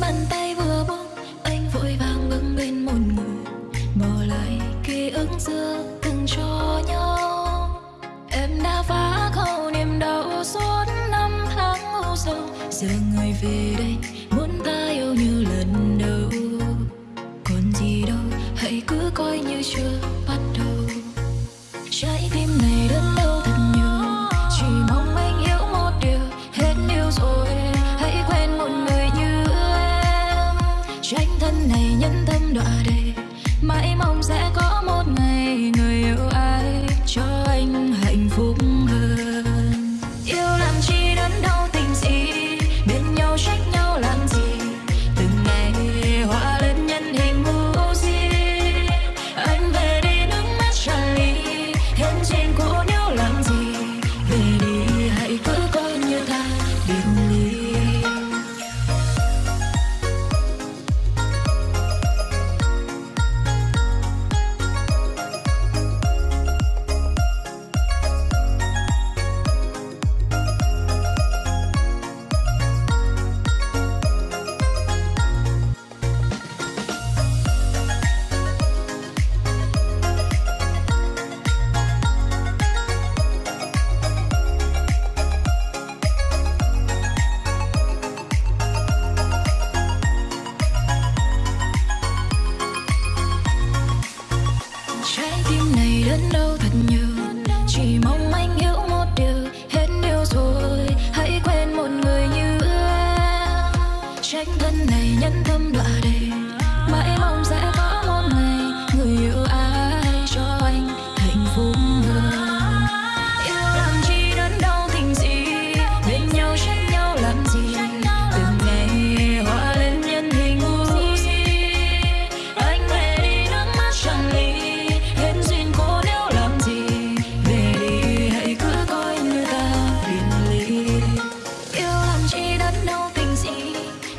bàn tay vừa buông, anh vội vàng bưng bên một ngủ. Bỏ lại ký ức xưa từng cho nhau. Em đã phá khâu niềm đau suốt năm tháng u sầu. Giờ người về đây, muốn ta yêu như lần đầu. Còn gì đâu, hãy cứ coi như chưa bắt đầu. Trái tim này đã nhẫn tâm đọa đầy đâu thật nhớ chỉ mong anh hiểu một điều, hết yêu rồi. Hãy quên một người như em. Tranh thân này nhân tâm đọa đầy.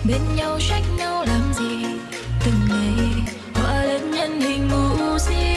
bên nhau trách nhau làm gì? Từng ngày hóa lên nhân hình mù si